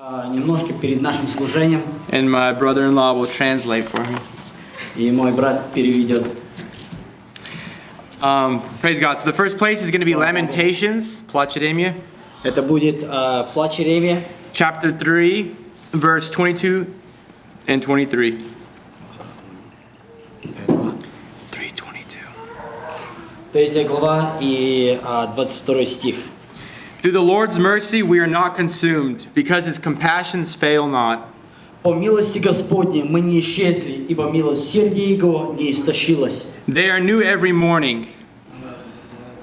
А, Немножко перед нашим служением, and my brother-in-law will translate for me. и мой брат переведет. Um, praise God. So the first place is going to be Lamentations, Плач Иеремия, Это будет а, плач Иеремия, chapter 3, verse 22 and 23. 322. третья глава и а, 22 стих. Through the Lord's mercy we are not consumed, because his compassions fail not. По милости Господней мы не исчезли, ибо милосердие Его не истощилось. They are new every morning.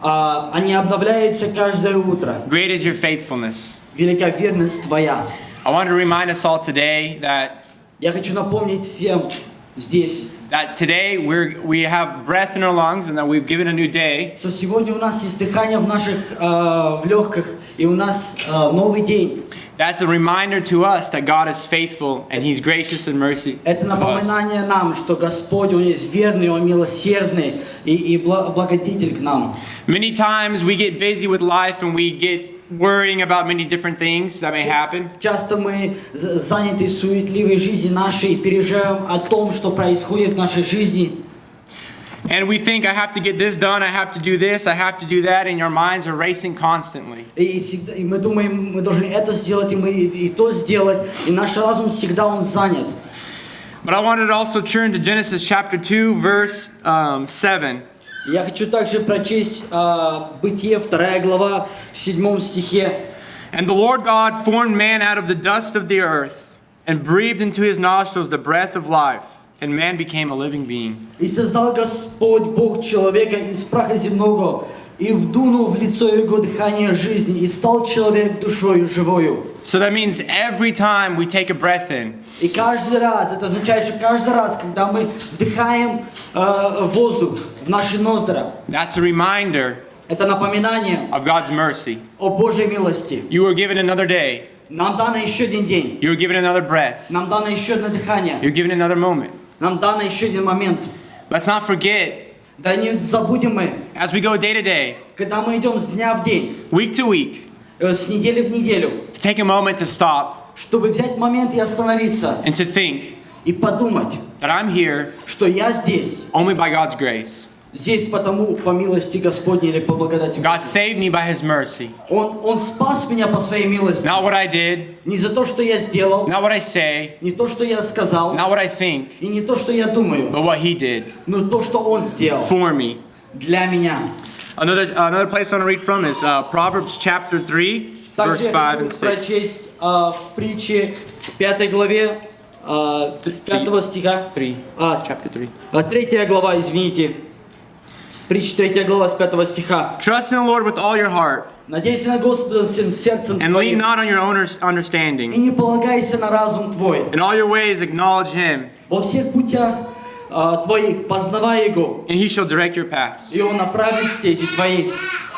А, они обновляются каждое утро. Great is your faithfulness. Велика верность Твоя. I want to remind us all today that Я хочу напомнить всем здесь, that today we're, we have breath in our lungs and that we've given a new day. что сегодня у нас есть дыхание в наших а, в легких, и у нас а, новый день. That's a reminder to us that God is faithful and He's gracious and mercy Это to us. напоминание нам, что Господь, Он есть верный, Он милосердный и, и бла- благодетель к нам. Many times we get busy with life and we get worrying about many different things that may happen. Часто мы з- заняты суетливой жизнью нашей и переживаем о том, что происходит в нашей жизни. And we think, I have to get this done, I have to do this, I have to do that, and your minds are racing constantly. И, всегда- и мы думаем, мы должны это сделать, и мы и, и то сделать. И наш разум всегда он занят. But I wanted to also turn to Genesis chapter 2, verse um, 7. Я хочу также прочесть а, Бытие, вторая глава, в седьмом стихе. And the Lord God formed man out of the dust of the earth and breathed into his nostrils the breath of life, and man became a living being. «И создал Господь Бог человека из праха земного, и вдунул в лицо его дыхание жизни, и стал человек душою живою». So that means every time we take a breath in, И каждый раз, это означает, что каждый раз, когда мы вдыхаем э, воздух в наши ноздра, that's a reminder это напоминание of God's mercy. о Божьей милости. You were given another day, Нам дано еще один день, you were given another breath, нам дано еще одно дыхание, you're given another moment. нам дано еще один момент. Let's not forget, Да не забудем мы, as we go day to day, когда мы идем с дня в день, week to week, э, С недели в неделю, to take a moment to stop чтобы взять момент и остановиться, and to think и подумать, that I'm here что я здесь, only by God's grace. здесь потому по милости Господней или по благодати. God saved me by His mercy. Он, он спас меня по своей милости. Not what I did, Не за то, что я сделал, not what I say, не то, что я сказал, not what I think, и не то, что я думаю, but what He did но то, что Он сделал for me. для меня. Another, another place I want to read from is uh, Proverbs chapter 3, Также verse я 5 хочу and 6. прочесть а, в притче 5 главе а, с 5 стиха. 3. А, Chapter 3. а, третья глава, извините. Притча 3 глава с 5 стиха. Trust in the Lord with all your heart Надейся на Господа всем сердцем and твоим, lean not on your own и understanding. не полагайся на разум твой. In all your ways acknowledge Him, Во всех путях а, твоих познавай Его, and He shall direct your paths. и Он направит стези твои.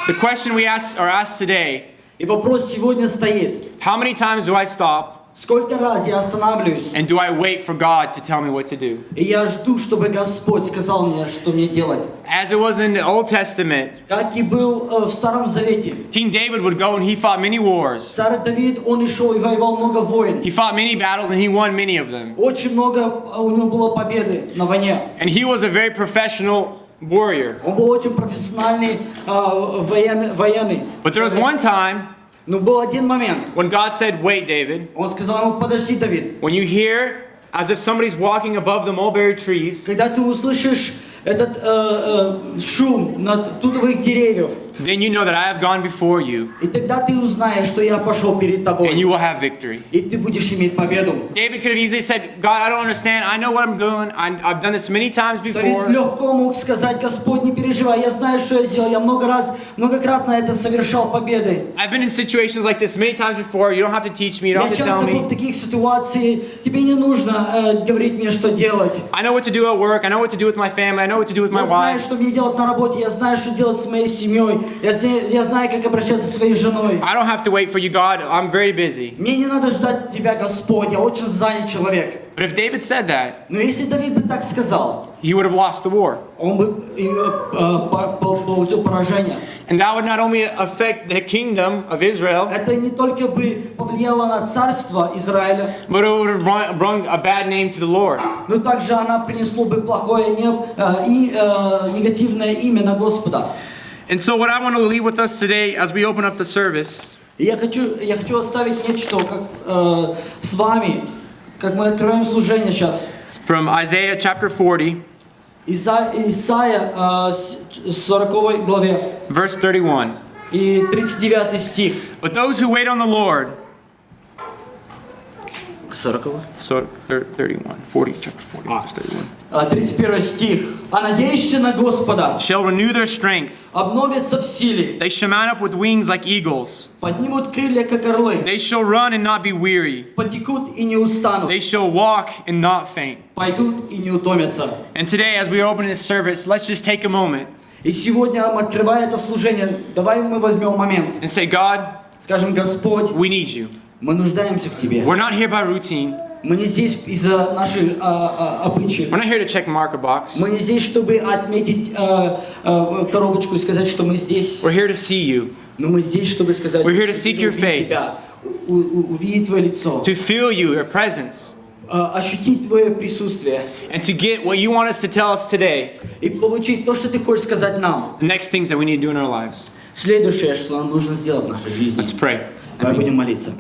The question we ask, are asked today И вопрос сегодня стоит, how many times do I stop сколько раз я останавливаюсь, and do I wait for God to tell me what to do? и я жду, чтобы Господь сказал мне, что мне делать. As it was in the Old Testament, Как и был э, в Старом Завете. King David would go and he fought many wars. Царь Давид, он и шел и воевал много войн. He fought many battles and he won many of them. Очень много э, у него было победы на войне. And he was a very professional warrior. Он был очень профессиональный э, военный, военный. But there was one time Но был один момент. when God said, Wait, David, Он сказал ему, подожди, Давид. when you hear as if somebody's walking above the mulberry trees, Когда ты услышишь этот э, э, шум над тутовых деревьев, then you know that I have gone before you и тогда ты узнаешь, что я пошел перед and тобой. you will have victory. И ты будешь иметь победу. David could have easily said, God, I don't understand. I know what I'm doing. I, I've done this many times Давид before. легко мог сказать, Господь, не переживай, я знаю, что я сделал, я много раз, многократно это совершал победы. I've been in situations like this many times before. You don't have to teach me. You don't Я have to tell часто был в me. таких ситуациях, тебе не нужно э, говорить мне, что делать. I know what to do at work. I know what to do with my family. I know what to do with my Я знаю, wife. что мне делать на работе, я знаю, что делать с моей семьей, Я, я знаю, как обращаться со своей женой. I don't have to wait for you, God. I'm very busy. Мне не надо ждать тебя, Господь, я очень занят человек. But if David said that, Но если Давид бы так сказал, he would have lost the war. он бы э, э, по- по- получил поражение. And that would not only affect the kingdom of Israel, Это не только бы повлияло на царство Израиля, but it would have brought, a bad name to the Lord. но также она принесло бы плохое э, и негативное имя на Господа. And so, what I want to leave with us today as we open up the service И я хочу, я хочу оставить нечто как, э, с вами, как мы откроем служение сейчас. from Isaiah chapter 40, Иса, Исайя э, с- 40 главе verse 31. и 39 стих. But those who wait on the Lord, 40 so thir- 31, 40, chapter 40, verse 31, Э, 31 стих. «А надеющийся на Господа shall renew their strength. обновятся в силе, They shall mount up with wings like eagles. поднимут крылья, как орлы, They shall run and not be weary. потекут и не устанут, They shall walk and not faint. пойдут и не утомятся». And today, as we are opening this service, let's just take a moment И сегодня, открывая это служение, давай мы возьмем момент. and say, God, Скажем, Господь, we need you. мы нуждаемся в Тебе. We're not here by routine. Мы не здесь из-за наших а, а, обычаев. We're not here to check marker box. Мы не здесь, чтобы отметить э, э, коробочку и сказать, что мы здесь. We're here to see you, Но мы здесь, чтобы сказать, We're here to что seek your увидеть face. тебя, у- у- увидеть Твое лицо, to feel you, your presence, э, ощутить Твое присутствие and to get what you want us to tell us today, и получить то, что Ты хочешь сказать нам. the next things that we need to do in our lives. Следующее, что нам нужно сделать в нашей жизни. Let's pray. Давай будем молиться.